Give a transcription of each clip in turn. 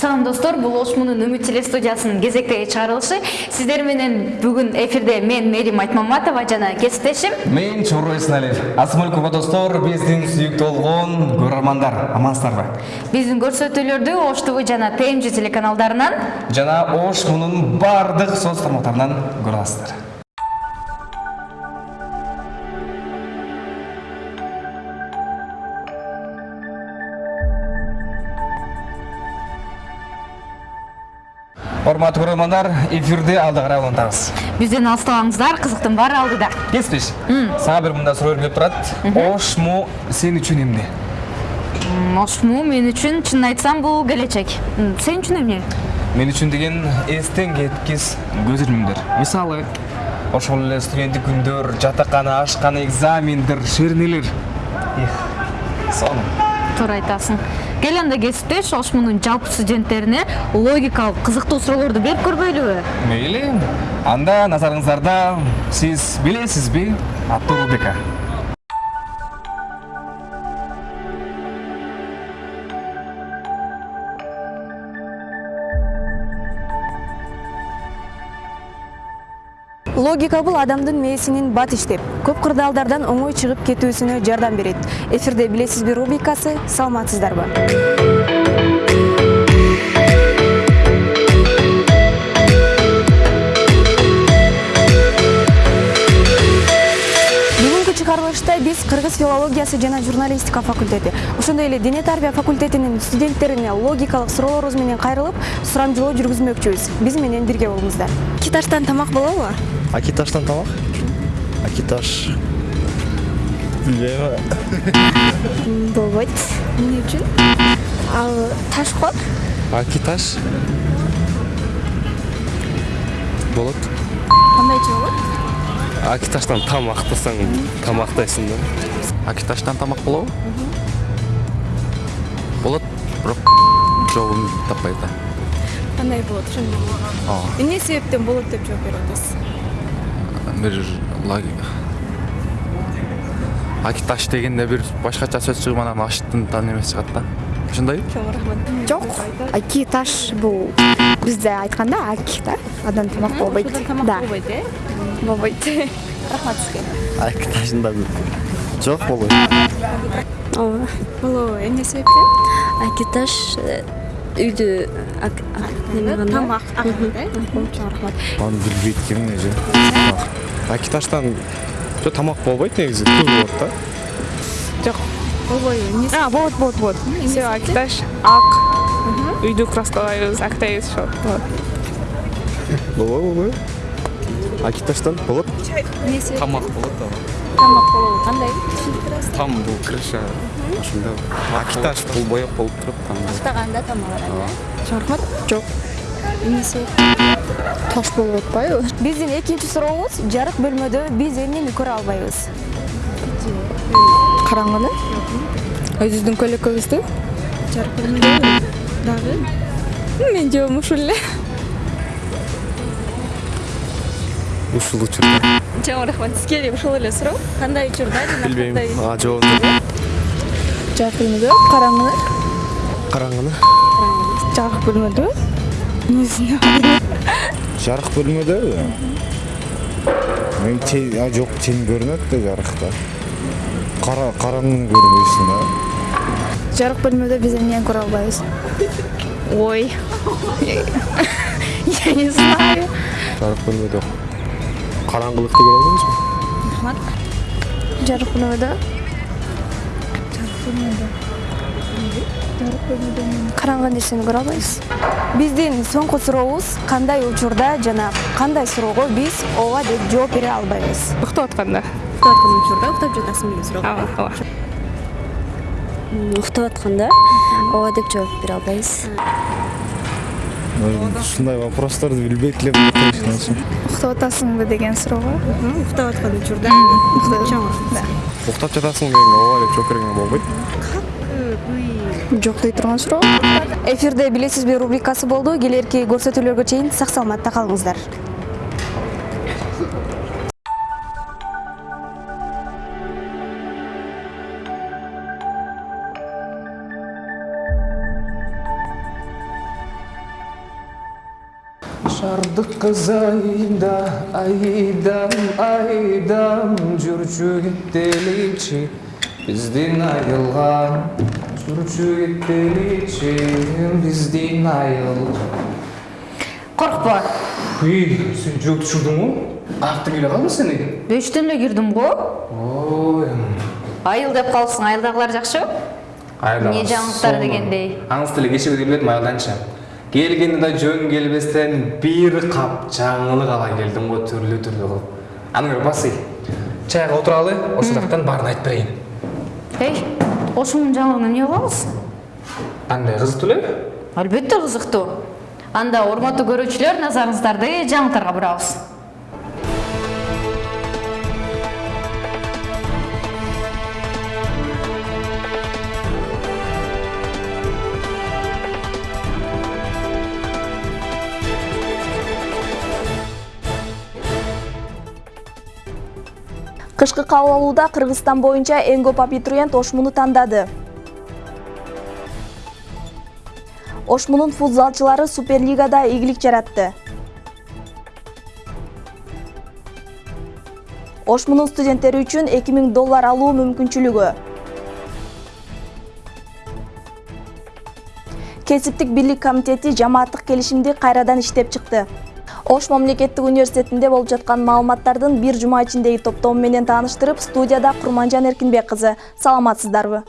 салам достор. Бул ош муунун үмүт телестудиясынын кезектеги чыгарылышы сиздер менен бүгүн эфирде мен мерим айтмаматова жана кесиптешим мен чоруй эсеналиев ассаламалейкум достор. Биздин сүйүктүү болгон көрөрмандар амансыздарбы биздин көрсөтүүлөрдү ош тв жана тмж телеканалдарынан жана ош муунун баардык соц тармактарынан көрө аласыздар құрметті көрермендер эфирде алда қарай болыңдарыз бізден алыстамаңыздар қызықтың бары алдыда. Естіш саған бір мында сұрау келіп тұрады. Ошму сен үшін емне? Ошму мен үшін шынын айтсам бұл келечек сен үшін емне? Мен үшін деген естен кеткес көзілімдер. Мысалы ошол эле студенттик күндөр жатакана ашкана экзамендер шернелер. Сонун туура айтасың кел анда кесиптеш ош муунун жалпы студенттерине логикалык кызыктуу суроолорду берип көрбөйлүбү? Мейли анда назарыңыздарда сиз билесизби аттуу рубрика? Логика бул адамдын мээсинин бат иштеп көп кырдаалдардан оңой чыгып кетүүсүнө жардам берет. Эфирде билесизби рубрикасы саламатсыздарбы? Чыгарылышта биз кыргыз филологиясы жана журналистика факультети ошондой эле дене тарбия факультетинин студенттерине логикалык суроолорубуз менен кайрылып сурамжылоо жүргүзмөкчүбүз. Биз менен бирге болуңуздар. Киташтан тамак болобу акиташтан тамак? Акиташ. Билбейм болбойт эмне үчүн? Ал таш го акиташ. Болот. Кандайча болот? Акиташтан тамактасаң тамактайсың да. Акиташтан тамак болобу? Болот бирок жообун таппайт да. Кандай болот? Ошондо эмне себептен болот деп жооп берип атасыз бир акиташ дегенде бир башкача сөз чыгып анан аштын эмеси чыгат да ошондойбу чоң рахмат жок аки таш бул бизде айтканда аки да андан тамак болбойт да болбойт э болбойт рахмат сизге акиташында жок болбойт ооба болобу эмне себептен акиташ үйдү неме кылганда тамак э рахмат аны билбейт экенмин эже акиташтан жоқ тамақ болбайды негізі тур болады да? Жоқ болбайды а болады болады болады все акиташ. Ақ үйді краскалаймыз ақтаймыз все болады болады болмай акиташтан болады тамақ болады тамақ болады қандай там бұл крыша ошонда акиташ. Бұл бояп болып тұрып тамақ мақтағанда тамақ алады рахмат жоқ себеп таш болуп атпайбы биздин экинчи сурообуз жарык бөлмөдө биз эмнени көрө албайбыз караңгыны? өзүбүздүн көлөкөбүздү жарык бөлмөдө дагы менин жообум ушул эле ушул учурда чоң рахмат сизге эле ушул эле суроо кандай учурда жана билбейм жообун жарык бөлмөдө караңгыны караңгыны жарык бөлмөдө Не знаю. Жарық бөлмеде мен жоқ тең көрінеді жарықта. Қара қараңғы көрмейсің да. Жарық бөлмеде біз әннен көре алмаймыз. Ой. Я не знаю. Жарық бөлмеде қараңғылықты көре алмаймыз ба? Рахмат жарық бөлмеде. Жарық бөлмеде. Жарық бөлмеде қараңғы нәрсені көре биздин соңку сурообуз кандай учурда жана кандай суроого биз ооба деп жооп бере албайбыз? Уктап атканда. уктап аткан учурда уктап жатасың деген суроо. Ооба, ооба. уктап атканда ооба деп жооп бере албайбыз. Ушундай вопросторду билбейт элем уктап атасыңбы деген суроого уктап аткан учурда. Чоң уктап жатасың дегенге ооба деп жооп бергенге болбойт жок дей турган суроо. Эфирде билесизби рубрикасы болду. Келерки көрсөтүүлөргө чейин сак саламатта калыңыздар. Шардык кыз айда айдам айдам. Жүрчү кеттеличи биздин айылган жүрчү кеттеличи биздин айыл коркпо уй сен жүрөк түшүрдүңбү аяктан келе калдың сен бештен эле кирдим го ой айыл деп калыпсың айылдагылар жакшыбы эмне жаңылыктар дегендей аңыз деле кечеге дейм эледим айылданчы келгенде да жөн келбестен бир кап жаңылык ала келдим го түрлүү түрлүү кылып көр басый чайга отуралы ошол жактан баарын айтып берейин эй ошонун жаңылыгын эмне кылабыз? Кандай кызыктуу эле? Албетте кызыктуу анда урматтуу көрүүчүлөр назарыңыздарды жаңылыктарга бурабыз кышкы кабыл алууда кыргызстан боюнча эң көп абитуриент ошмуну тандады. Ошмунун футзалчылары суперлигада ийгилик жаратты. Ошмунун студенттери үчүн 2000 доллар алуу мүмкүнчүлүгү. Кесиптик бирлик комитети жамааттык келишимди кайрадан иштеп чыкты ош мамлекеттик университетинде болуп жаткан маалыматтардын бир жума ичиндеги топтому менен тааныштырып студияда курманжан эркинбек кызы саламатсыздарбы?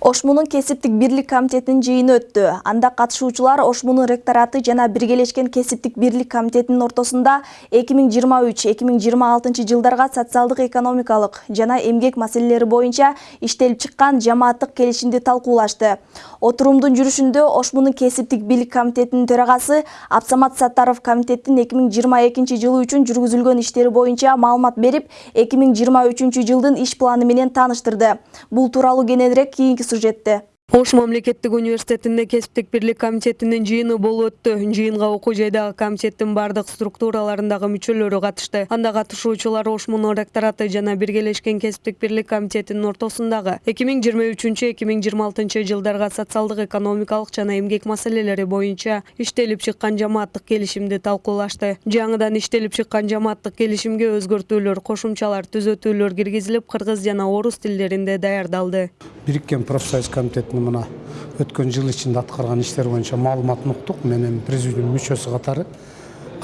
Ошмунун кесиптик бирлик комитетинин жыйыны өттү анда катышуучулар ошмунун ректораты жана биргелешкен кесиптик бирлик комитетинин ортосунда эки миң жыйырма үч эки миң жыйырма алтынчы жылдарга социалдык экономикалык жана эмгек маселелери боюнча иштелип чыккан жамааттык келишимди талкуулашты отурумдун жүрүшүндө ошмунун кесиптик бирлик комитетинин төрагасы абсамат саттаров комитеттин эки миң жыйырма экинчи жылы үчүн жүргүзүлгөн иштери боюнча маалымат берип эки миң жыйырма үчүнчү жылдын иш планы менен тааныштырды бул тууралуу кененирээк кийинки сюжетті ош мамлекеттик университетинде кесиптик бирлик комитетинин жыйыны болуп өттү. Жыйынга окуу жайдагы комитеттин баардык структураларындагы мүчөлөрү катышты. Анда катышуучулар ошмунун ректораты жана биргелешкен кесиптик бирлик комитетинин ортосундагы эки миң жыйырма үчүнчү эки миң жыйырма алтынчы жылдарга социалдык экономикалык жана эмгек маселелери боюнча иштелип чыккан жамааттык келишимди талкуулашты. Жаңыдан иштелип чыккан жамааттык келишимге өзгөртүүлөр кошумчалар түзөтүүлөр киргизилип кыргыз жана орус тилдеринде даярдалды. Бириккен профсоюз комитетинин мына өткен жыл ішінде атқарған іштер бойынша мағлұматын ұқтық мен эми президиум мүшесі қатары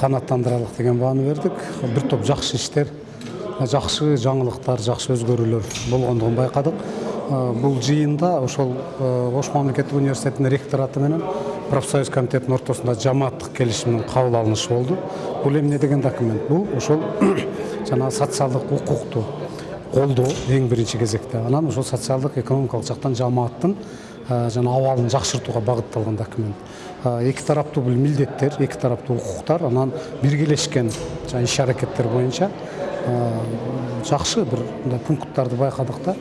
қанаттандыралық деген бағаны бердік. Бір топ жақсы іштер жақсы жаңылықтар жақсы өзгерулер болғандығын байқадық. Ә, бұл жиында ошол ә, ош мамлекеттик университетінің ректораты менен профсоюз комитетінің ортосунда жамааттык келишимдин кабыл алынышы болду бул эмне деген документ? Бұл ошол жанагы социалдык укукту колдоо эң биринчи кезекте анан ошол социалдык экономикалык жактан жамааттын жана абалын жакшыртууга багытталган документ эки тараптуу бул милдеттер эки тараптуу укуктар анан биргелешкен жана иш аракеттер боюнча жакшы бир мындай пункттарды байкадык да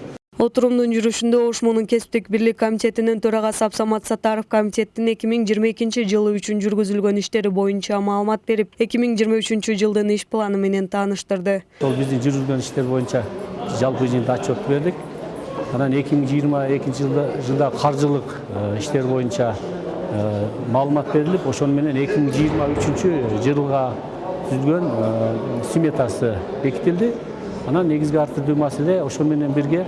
отурумдун жүрүшүндө ошмунун кесиптик бирлик комитетинин төрагасы абсамат саттаров комитеттин эки миң жыйырма экинчи жылы үчүн жүргүзүлгөн иштери боюнча маалымат берип эки миң жыйырма үчүнчү жылдын иш планы менен тааныштырды. Ошол биздин жүргүзгөн иштер боюнча жалпы жыйынтык отчет бердик. Анан эки миң жыйырма экинчи жылда жылдагы каржылык иштер боюнча маалымат берилип ошону менен эки миң жыйырма үчүнчү жылга түзүлгөн сметасы бекитилди. Анан негизги ар түрдүү маселе ошол менен бирге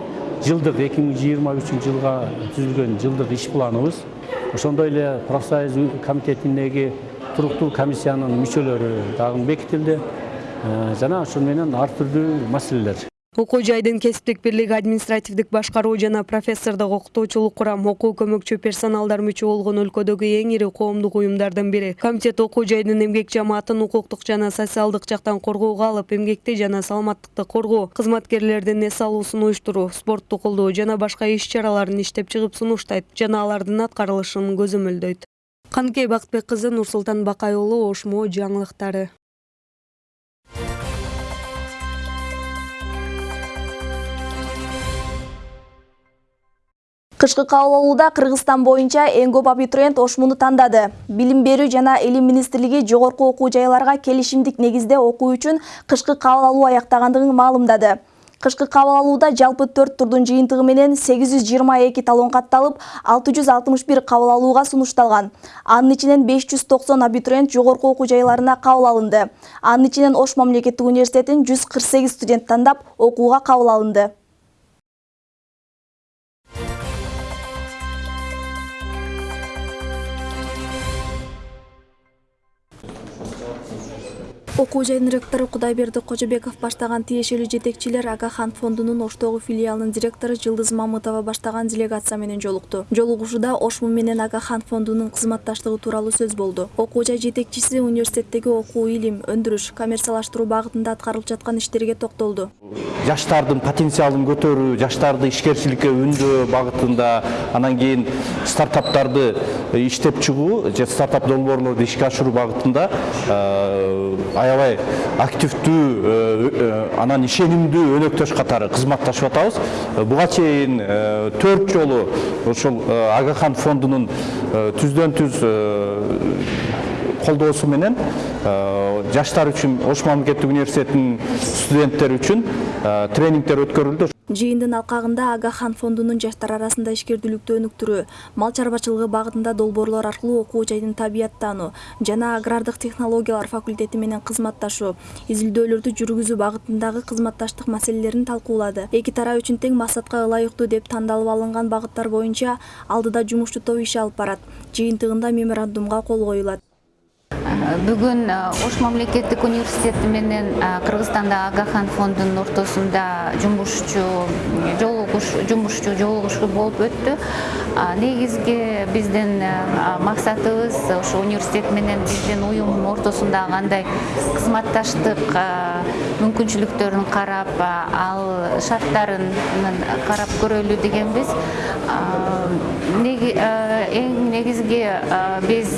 жыйырма үчүнчү жылга түзүлгөн жылдык иш планыбыз. Ошондой эле профсоюз комитетиндеги туруктуу комиссиянын мүчөлөрү дагы бекитилди. Жана ошону менен ар түрдүү маселелер. Окуу жайдын кесиптик бирлиги административдик башкаруу жана профессордук окутуучулук курам окуу көмөкчү персоналдар мүчө болгон өлкөдөгү эң ири коомдук уюмдардын бири. Комитет окуу жайдын эмгек жамаатын укуктук жана социалдык жактан коргоого алып эмгекти жана саламаттыкты коргоо кызматкерлердин эс алуусун уюштуруу спортту колдоо жана башка иш чараларын иштеп чыгып сунуштайт жана алардын аткарылышын көзөмөлдөйт. Каныкей бакытбек кызы нурсултан бакай уулу ошмо жаңылыктары кышкы кабыл алууда кыргызстан боюнча эң көп абитуриент ошмуну тандады. Билим берүү жана илим министрлиги жогорку окуу жайларга келишимдик негизде окуу үчүн кышкы кабыл алуу аяктагандыгын маалымдады. Кышкы кабыл алууда жалпы төрт турдун жыйынтыгы менен сегиз жүз жыйырма эки талон катталып алты жүз алтымыш бир кабыл алууга сунушталган. Анын ичинен беш жүз токсон абитуриент жогорку окуу жайларына кабыл алынды. Анын ичинен ош мамлекеттик университетин жүз кырк сегиз студент тандап окууга кабыл алынды окуу жайдын ректору кудайберди кожобеков баштаган тиешелүү жетекчилер агахан фондунун оштогу филиалынын директору жылдыз мамытова баштаган делегация менен жолукту. Жолугушууда ошму менен агахан фондунун кызматташтыгы тууралуу сөз болду. Окуу жай жетекчиси университеттеги окуу илим өндүрүш коммерциялаштыруу багытында аткарылып жаткан иштерге токтолду. Жаштардын потенциалын көтөрүү жаштарды ишкерчиликке үндөө багытында анан кийин стартаптарды иштеп чыгуу же стартап долбоорлорду ишке ашыруу багытында аябай активдүү э, э, анан ишенимдүү өнөктөш катары кызматташып атабыз. Буга чейин э, төрт жолу ушул агахан фондунун түздөн түз колдоосу менен жаштар үчүн ош мамлекеттик университетинин студенттери үчүн тренингдер өткөрүлдү жыйындын алкагында агахан фондунун жаштар арасында ишкердүүлүктү өнүктүрүү мал чарбачылыгы багытында долбоорлор аркылуу окуу жайдын табияттануу жана агрардык технологиялар факультети менен кызматташуу изилдөөлөрдү жүргүзүү багытындагы кызматташтык маселелерин талкуулады эки тарап үчүн тең максатка ылайыктуу деп тандалып алынган багыттар боюнча алдыда жумушчу топ иш алып барат. Жыйынтыгында меморандумга кол коюлат. Бүгүн ош мамлекеттик университети менен кыргызстандагы агахан фондунун ортосунда жумушчу жолугуш жумушчу жолугушуу болуп өттү. Негизги биздин максатыбыз ошо университет менен биздин уюм ортосундагы кандай кызматташтык мүмкүнчүлүктөрүн карап ал шарттарын карап көрөлү дегенбиз эң негизги биз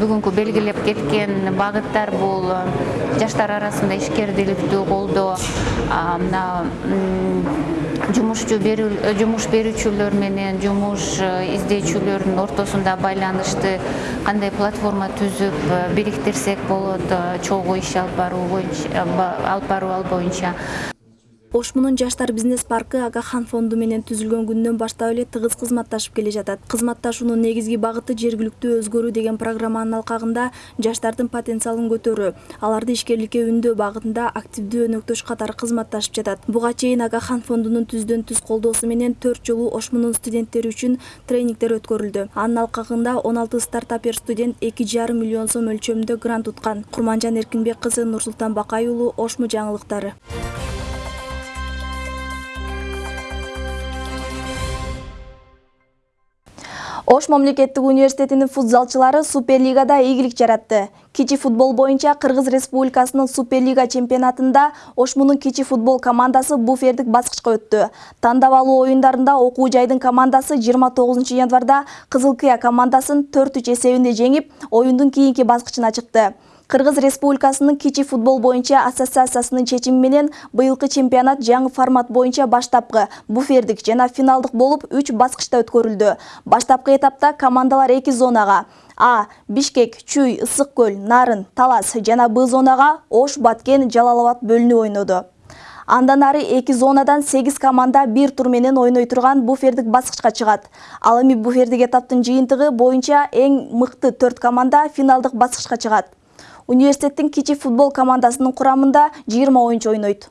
бүгүнкү белгилеп кеткен багыттар бул жаштар арасында ишкердүүлүктү колдоо мына жумушчу берүү жумуш берүүчүлөр менен жумуш издөөчүлөрдүн ортосунда байланышты кандай платформа түзүп бириктирсек болот чогуу иш алып баруу боюнча алып баруу ал боюнча ошмунун жаштар бизнес паркы агахан фонду менен түзүлгөн күндөн баштап эле тыгыз кызматташып келе жатат. Кызматташуунун негизги багыты жергиликтүү өзгөрүү деген программанын алкагында жаштардын потенциалын көтөрүү аларды ишкерликке үндөө багытында активдүү өнөктөш катары кызматташып жатат. Буга чейин агахан фондунун түздөн түз колдоосу менен төрт жолу ошмунун студенттери үчүн тренингдер өткөрүлдү. Анын алкагында он алты стартапер студент эки жарым миллион сом өлчөмүндө грант уткан. Курманжан эркинбек кызы нурсултан бакай уулу ошму жаңылыктары ош мамлекеттик университетинин футзалчылары суперлигада ийгилик жаратты. Кичи футбол боюнча кыргыз республикасынын суперлига чемпионатында ошмунун кичи футбол командасы буфердик баскычка өттү. Тандап алуу оюндарында окуу жайдын командасы жыйырма тогузунчу январда кызыл кыя командасын төрт үч эсебинде жеңип оюндун кийинки баскычына чыкты кыргыз республикасынын кичи футбол боюнча ассоциациясынын чечими менен быйылкы чемпионат жаңы формат боюнча баштапкы. Буфердик жана финалдык болуп үч баскычта өткөрүлдү. Баштапкы этапта командалар эки зонага а. Бишкек чүй ысык көл нарын талас жана б зонага ош баткен жалал абад бөлүнүп ойноду. Андан ары эки зонадан сегиз команда бир тур менен ойной турган буфердик баскычка чыгат. Ал эми буфердик этаптын жыйынтыгы боюнча эң мыкты төрт команда финалдык баскычка чыгат университеттин кичи футбол командасынын курамында жыйырма оюнчу ойнойт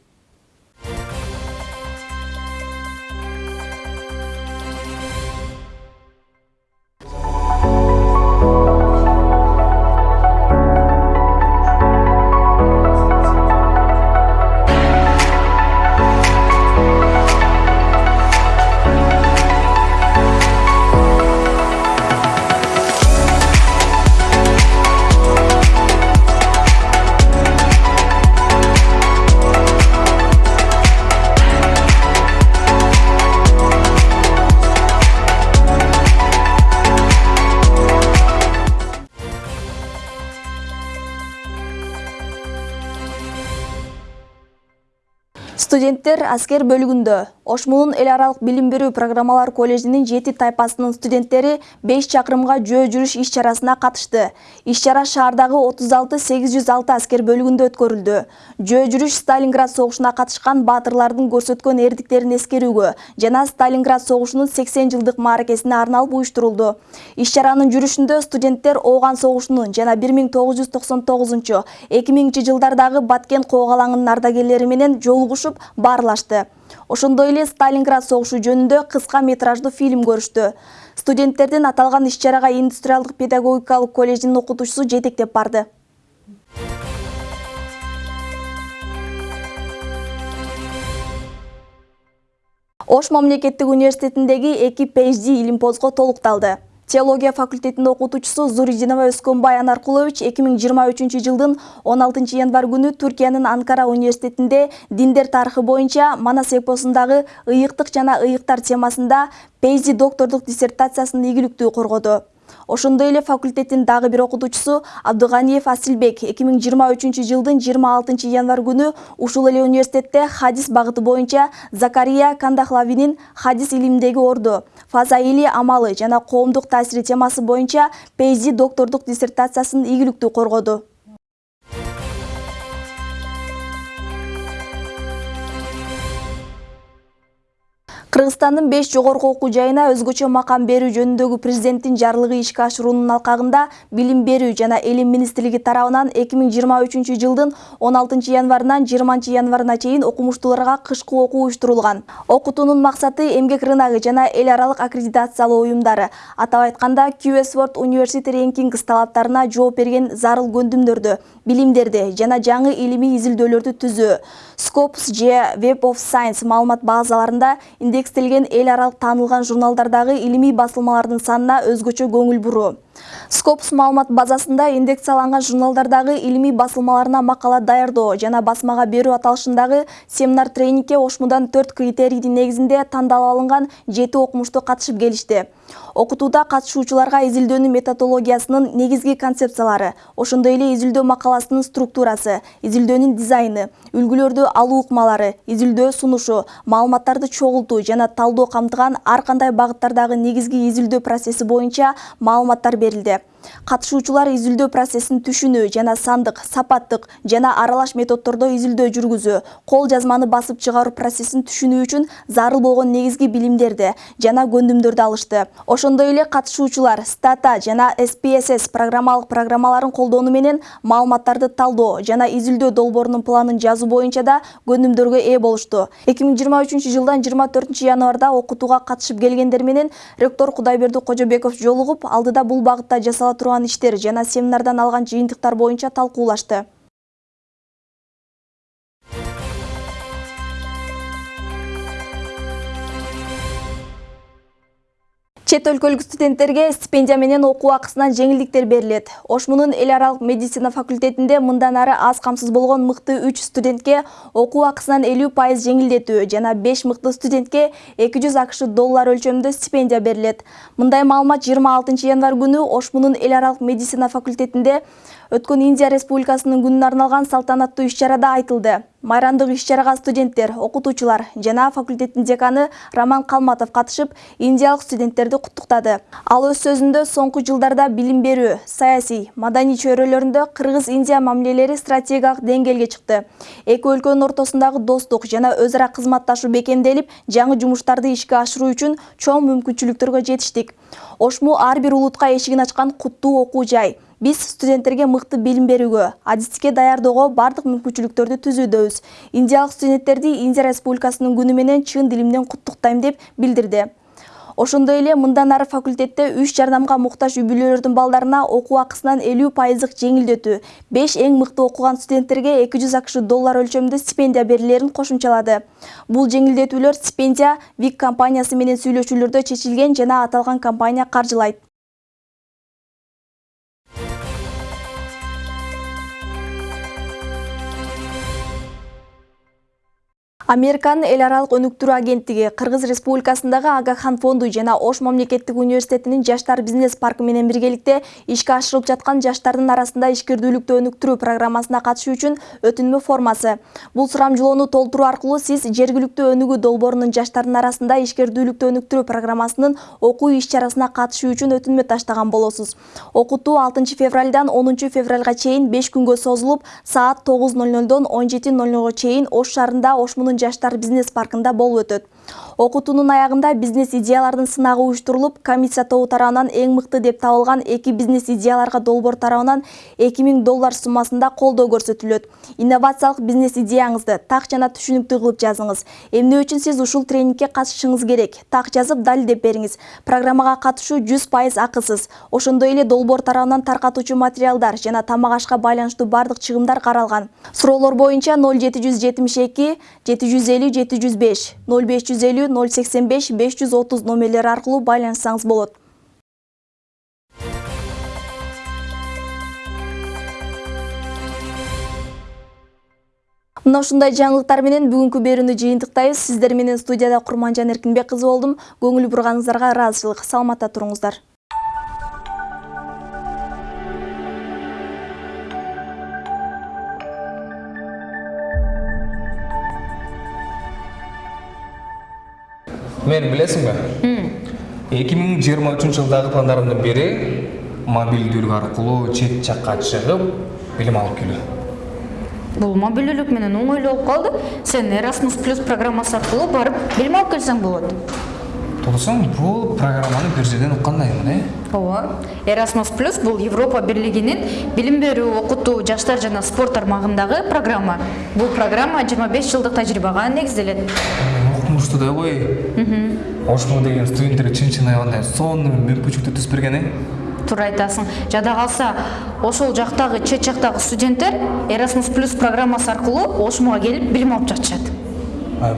студенттер аскер бөлүгүндө Ошмунун эл аралык билим берүү программалар коллежинин жети тайпасынын студенттери 5 чакырымга жөө жүрүш иш чарасына катышты. Иш чара шаардагы 36-806 аскер бөлүгүндө өткөрүлдү. Жөө жүрүш Сталинград согушуна катышкан баатырлардын көрсөткөн эрдиктерин эскерүүгө жана Сталинград согушунун 80 жылдык мааракесине арналып уюштурулду. Иш чаранын жүрүшүндө студенттер Ооган согушунун жана 1999-2000 жылдардагы Баткен коогалаңынын ардагерлери менен жолугушуп баарлашты. Ошондой эле Сталинград согушу жөнүндө кыска метраждуу фильм көрүштү. Студенттердин аталган иш-чарага индустриалдык педагогикалык коллежинин окутуучусу жетектеп барды. Ош мамлекеттик университетиндеги эки PhD илимпозго толукталды. Теология факультетинин окутуучусу Зуридинова Өскөнбай Анаркулович 2023 жылдын 16 январь күнү Түркиянын Анкара университетинде диндер тарыхы боюнча Манас эпосундагы ыйыктык жана ыйыктар темасында PhD доктордук диссертациясын ийгиликтүү коргоду. Ошондой эле факультеттин дагы бир окутуучусу Абдыганиев Асилбек 2023 жылдын 26 январь күнү ушул эле университетте хадис багыты боюнча Закария Кандахлавинин хадис илиминдеги орду, фазаили амалы жана коомдук таасири темасы боюнча PhD доктордук диссертациясын ийгиликтүү коргоду. Кыргызстандын 5 жогорку окуу жайына өзгөчө макам берүү жөнүндөгү президенттин жарлыгы ишке ашыруунун алкагында Билим берүү жана Элим министрлиги тарабынан 2023 жылдын 16 январынан 20 январына чейин окумуштууларга кышкы окуу уюштурулган. Окутуунун максаты эмгек рыногу жана эл аралык аккредитациялоо уюмдары, атап айтканда QS World University Rankings талаптарына жооп берген зарыл көндүмдөрдү, билимдерди жана жаңы илимий изилдөөлөрдү түзүү. Scopus же Web of Science маалымат базаларында индекс текстелген ел аралық танылған журналдардағы илими басылмалардың санына өзгөчө көңіл бұру. Скопус маалымат базасында индексияланган журналдардагы илимий басылмаларына макала даярдоо жана басмага берүү аталышындагы семинар тренингке ошмудан төрт критерийдин негизинде тандалып алынган жети окумуштуу катышып келишти. Окутууда катышуучуларга изилдөөнүн методологиясынын негизги концепциялары ошондой эле изилдөө макаласынын структурасы изилдөөнүн дизайны үлгүлөрдү алуу ыкмалары изилдөө сунушу маалыматтарды чогултуу жана талдоо камтыган ар кандай багыттардагы негизги изилдөө процесси боюнча маалыматтар берілді. Катышуучулар изилдөө процессин түшүнүү жана сандык сапаттык жана аралаш методдордо изилдөө жүргүзүү кол жазманы басып чыгаруу процессин түшүнүү үчүн зарыл болгон негизги билимдерди жана көндүмдөрдү алышты. Ошондой эле катышуучулар стата жана spss программалык программаларын колдонуу менен маалыматтарды талдоо жана изилдөө долбоорунун планын жазуу боюнча да көндүмдөргө ээ болушту. эки миң жыйырма үчүнчү жылдан жыйырма төртүнчү январда окутууга катышып келгендер менен ректор кудайберди кожобеков жолугуп алдыда бул багытта жасала турган иштер жана семинардан алган жыйынтыктар боюнча талкуулашты Чет өлкөлік студенттерге стипендия менен оқу ақысынан жеңілдіктер берілет. Ошмунун эл аралык медицина факультетінде мындан ары аз қамсыз болған мұқты 3 студентке оқу ақысынан 50% жеңилдетүү жана 5 мұқты студентке 200 ақшы доллар өлчөмүндө стипендия берілет. Мындай маалымат 26 январ күні Ошмунун эл аралык медицина факультетінде өткөн Индия Республикасының күнүнө арналған салтанаттуу иш-чарада айтылды. Майрамдык иш чарага студенттер окутуучулар жана факультеттин деканы роман калматов катышып индиялык студенттерди куттуктады. Ал өз сөзүндө соңку жылдарда билим берүү саясий маданий чөйрөлөрүндө кыргыз индия мамилелери стратегиялык деңгээлге чыкты. Эки өлкөнүн ортосундагы достук жана өз ара кызматташуу бекемделип жаңы жумуштарды ишке ашыруу үчүн чоң мүмкүнчүлүктөргө жетиштик. Ошму ар бир улутка эшигин ачкан куттуу окуу жай. Биз студенттерге мыкты билим берүүгө адистикке даярдоого бардык мүмкүнчүлүктөрдү түзүүдөбүз индиялык студенттерди индия республикасынын күнү менен чын дилимден куттуктайм деп билдирди ошондой эле мындан ары факультетте үч жардамга муктаж үй бүлөлөрдүн балдарына окуу акысынан элүү пайыздык жеңилдетүү беш эң мыкты окуган студенттерге эки жүз акш доллар өлчөмүндө стипендия берилерин кошумчалады бул жеңилдетүүлөр стипендия вик компаниясы менен сүйлөшүүлөрдө чечилген жана аталган компания каржылайт Американын эл аралык өнүктүрүү агенттиги Кыргыз Республикасындагы Агахан фонду жана Ош мамлекеттик университетинин Жаштар бизнес паркы менен биргеликте ишке ашырылып жаткан жаштардын арасында ишкердүүлүктү өнүктүрүү программасына катышуу үчүн өтүнмө формасы. Бул сурамжылоону толтуруу аркылуу сиз жергиликтүү өнүгүү долбоорунун жаштардын арасында ишкердүүлүктү өнүктүрүү программасынын окуу иш-чарасына катышуу үчүн өтүнмө таштаган болосуз. Окутуу 6 февралдан 10 февралга чейин 5 күнгө созулуп, саат 9:00дон 17:00го чейин Ош шаарында Жаштар бизнес паркында болуп өтөт окутуунун аягында бизнес идеялардын сынагы уюштурулуп комиссия тобу тарабынан эң мыкты деп табылган эки бизнес идеяларга долбоор тарабынан эки миң доллар суммасында колдоо көрсөтүлөт. Инновациялык бизнес идеяңызды так жана түшүнүктүү кылып жазыңыз. Эмне үчүн сиз ушул тренингке катышышыңыз керек? Так жазып далилдеп бериңиз. Программага катышуу жүз пайыз акысыз ошондой эле долбоор тарабынан таркатуучу материалдар жана тамак ашка байланыштуу баардык чыгымдар каралган. Суроолор боюнча ноль жети жүз жетимиш эки жети жүз элүү жети жүз беш ноль беш жүз элүү ноль сексен беш беш жүз отуз номерлери аркылуу байланышсаңыз болот мына ушундай жаңылыктар менен бүгүнкү берүүнү жыйынтыктайбыз сиздер менен студияда курманжан эркинбек кызы болдум көңүл бурганыңыздарга ыраазычылык саламатта туруңуздар мени билесиңби? Эки миң жыйырма үчүнчү жылдагы пландарымдын бири мобилдүүлүк аркылуу чет жакка чыгып билим алып келүү. Бул мобилдүүлүк менен оңойлуу болуп калды. Сен erasmus плюс программасы аркылуу барып билим алып келсең болот. Тосуң бул программаны бир жерден уккандаймын э? Ооба. Erasmus плюс бул европа бирлигинин билим берүү окутуу жаштар жана спорт тармагындагы программа. Бул программа жыйырма беш жылдык тажрыйбага негизделет ошмо деген студенттерге чын чын аябандай сонун мүмкүнчүлүктү түзүп берген э? Туура айтасың. Жада калса ошол жактагы чет жактагы студенттер erasmus плюс программасы аркылуу ошмуга келип билим алып жатышат.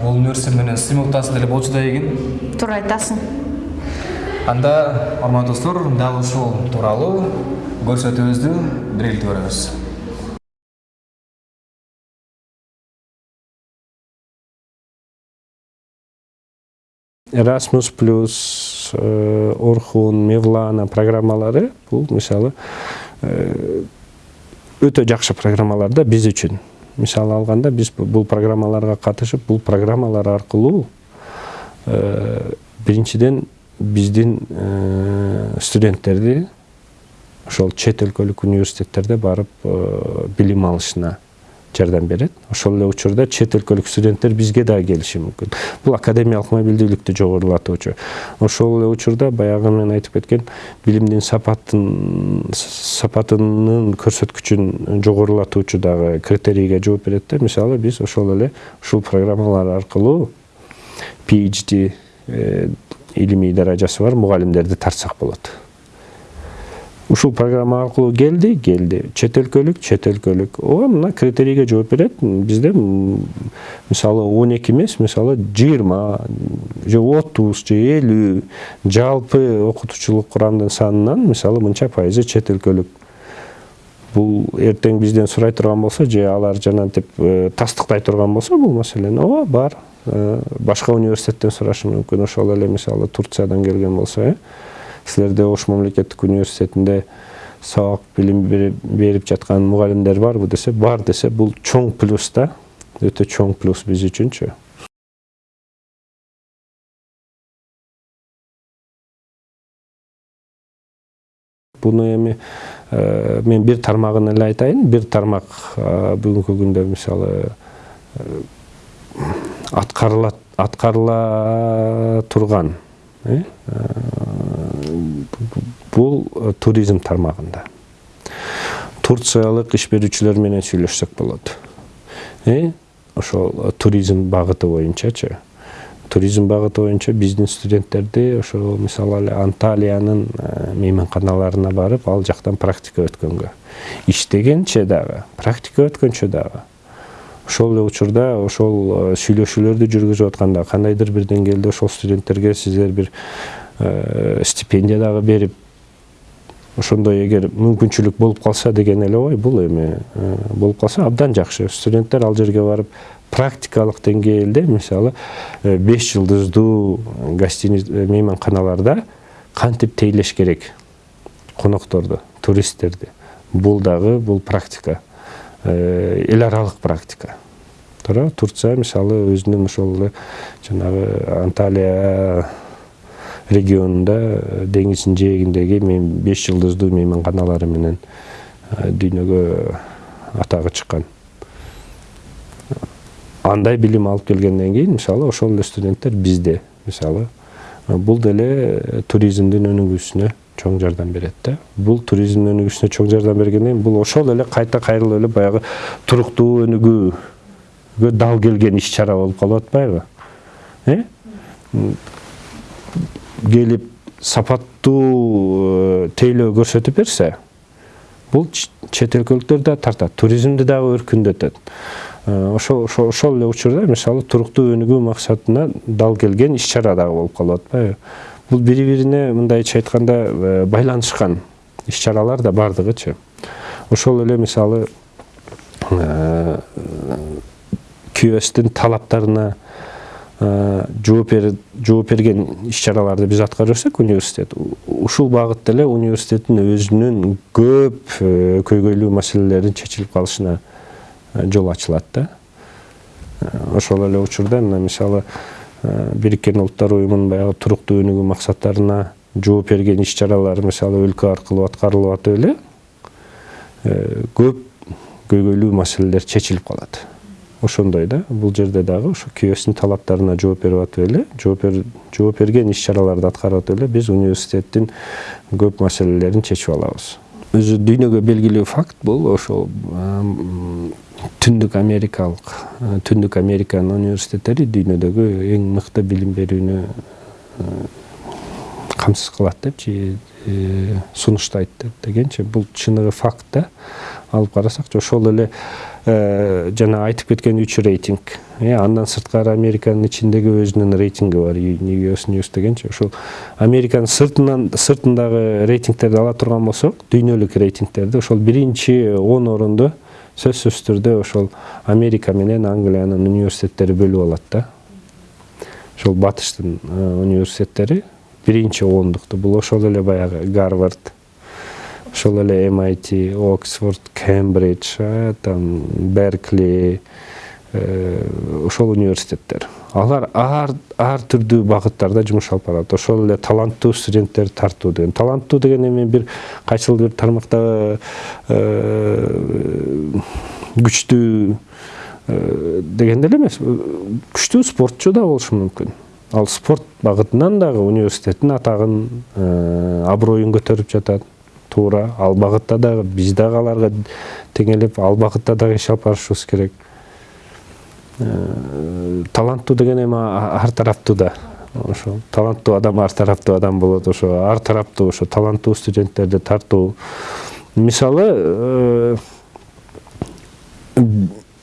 Бул университет менен сымылтасы деле болчу да экен туура айтасың. Анда урматтуу достор дал ушул тууралуу көрсөтүүбүздү биргеликте көрөбүз Erasmus плюс э, орхун мевлана программалары бұл мысалы э, өте жақсы программалар да біз үшін мысалы алғанда біз бұл программаларға қатышып, бұл программалар арқылы э, біріншіден біздің студенттерді ошол чет өлкөлүк университеттерде барып билим алышына жардам берет ошол эле учурда чет өлкөлүк студенттер бизге дагы келиши мүмкүн бул академиялык мобилдүүлүктү жогорулатуучу ошол эле учурда баягы мен айтып кеткен билимдин сапатын сапатынын көрсөткүчүн жогорулатуучу дагы критерийге жооп берет да мисалы биз ошол эле ушул программалар аркылуу phd илимий даражасы бар мугалимдерди тартсак болот ушул программа аркылуу келди келди. Чет өлкөлүк чет өлкөлүк ооба мына критерийге жооп берет. Бизде мисалы он эки эмес мисалы жыйырма же отуз же элүү жалпы окутуучулук курамдын санынан мисалы мынча пайызы чет өлкөлүк бул эртең бизден сурай турган болсо же алар жанагынтип тастыктай турган болсо бул маселени. Ооба бар. Башка университеттен сурашы мүмкүн. Ошол эле мисалы турциядан келген болсо э. Силерде ош мамлекеттик университетинде сабак билим берип жаткан мугалимдер барбы десе бар десе бул чоң плюс да. Өтө чоң плюс биз үчүнчү. Буну эми мен бир тармагын эле айтайын. Бир тармак бүгүнкү күндө мисалы аткарыла аткарыла турган бул туризм тармагында. Турциялык иш берүүчүлөр менен сүйлөшсөк болот. Ошол туризм багыты боюнчачы. Туризм багыты боюнча биздин студенттерди ошол мисалы эле анталиянын мейманканаларына барып ал жактан практика өткөнгө. Иштегенче дагы практика өткөнчө дагы ошол эле учурда ошол сүйлөшүүлөрдү жүргүзүп атканда кандайдыр бир деңгээлде ошол студенттерге сиздер бир стипендия дагы берип ошондой эгер мүмкүнчүлүк болуп калса деген эле ой бул эми болуп калса абдан жакшы. Студенттер ал жерге барып практикалык деңгээлде мисалы беш жылдыздуу гостиница мейманканаларда кантип тейлеш керек? Конокторду туристтерди. Бул дагы бул практика. Эл аралык практика. Туура турция мисалы өзүнүн ошол эле жанагы анталия регионунда деңиздин жээгиндеги беш жылдыздуу мейманканалары менен дүйнөгө атагы чыккан андай билим алып келгенден кийин мисалы ошол эле студенттер бизде мисалы бул деле туризмдин өнүгүүсүнө чоң жардам берет да бул туризмдин өнүгүүсүнө чоң жардам бергенден бул ошол эле кайта кайрылып эле баягы туруктуу өнүгүүгө дал келген иш чара болуп калып атпайбы? Э? Келип сапаттуу тейлөө көрсөтүп берсе бул чет өлкөлүктөр да тартат туризмди дагы өркүндөтөт. Ошол ошол эле учурда мисалы туруктуу өнүгүү максатына дал келген иш чара дагы болуп калып атпайбы? Бул бири бирине мындайча айтканда байланышкан иш чаралар да баардыгычы ошол эле мисалы кюстин талаптарына жооп жооп берген иш чараларды биз аткара берсек университет ушул багытта эле университеттин өзүнүн көп көйгөйлүү маселелерин чечилип калышына жол ачылат да. Ошол эле учурда мына мисалы бириккен улуттар уюмунун баягы туруктуу өнүгүү максаттарына жооп берген иш чаралар мисалы өлкө аркылуу аткарылып атып эле көп көйгөйлүү маселелер чечилип калат. Ошондой да бул жерде дагы ошо талаптарына жооп берип атып эле жооп берген иш чараларды аткарып атып эле биз университеттин көп маселелерин чечип алабыз. Өзү дүйнөгө белгилүү факт бул. Ошол түндүк америкалык түндүк американын университеттери дүйнөдөгү эң мыкты билим берүүнү камсыз кылат депчи сунуштайт дегенчи бул чыныгы факт да. Алып карасакчы ошол эле жана айтып кеткен үч рейтинг. Андан сырткары американын ичиндеги өзүнүн рейтинги бар. Ньюс ньюс дегенчи ошол американын сыртынан сыртындагы рейтингтерди ала турган болсок дүйнөлүк рейтингтерди ошол биринчи он орунду сөзсүз түрдө ошол америка менен англиянын университеттери бөлүп алат да. Ошол батыштын университеттери биринчи ондукту бул ошол эле баягы гарвард ошол эле mit оксфорд кембридж там беркли ошол университеттер. Алар ар ар түрдүү багыттарда жумуш алып барат. Ошол эле таланттуу студенттерди тартуу деген. Таланттуу деген эми бир кайсыл бир тармакта күчтүү дегенде эле эмес. Күчтүү спортчу да болушу мүмкүн. Ал спорт багытынан дагы университеттин атагын аброюн көтөрүп жатат. Туура ал багытта дагы биз дагы аларга теңелип ал багытта дагы иш алып барышыбыз керек. Таланттуу деген эми ар тараптуу да. Ошо таланттуу адам ар тараптуу адам болот ошо. Ар тараптуу ошо таланттуу студенттерди тартуу. Мисалы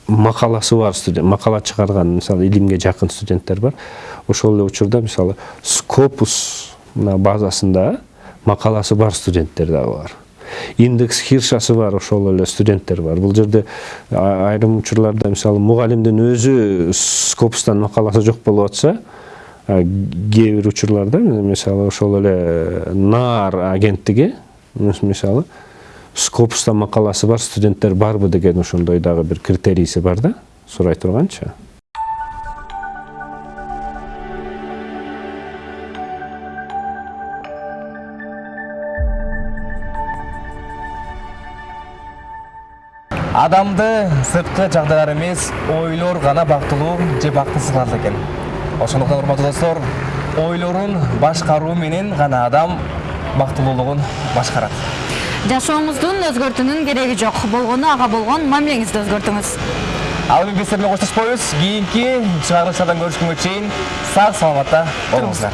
макаласы бар студент макала чыгарган мисалы илимге жакын студенттер бар. Ошол эле учурда мисалы скопус мына базасында макаласы бар студенттер дагы бар. Индекс хиршасы бар ошол эле студенттер бар. Бул жерде айрым учурларда мисалы мугалимдин өзү скопустан макаласы жок болуп атса кээ бир учурларда мисалы ошол эле наар агенттиги мисалы скопуста макаласы бар студенттер барбы деген ошондой дагы бир критерийси бар да сурай турганчы адамды сырткы жагдайлар эмес ойлор гана бактылуу же бактысыз кылат экен. Ошондуктан урматтуу достор ойлорун башкаруу менен гана адам бактылуулугун башкарат. Жашооңуздун өзгөртүүнүн кереги жок. Болгону ага болгон мамилеңизди өзгөртүңүз. Ал эми биз сиздер менен коштошпойбуз. Кийинки чыгарылыштардан көрүшкөнгө чейин сак саламатта болуңуздар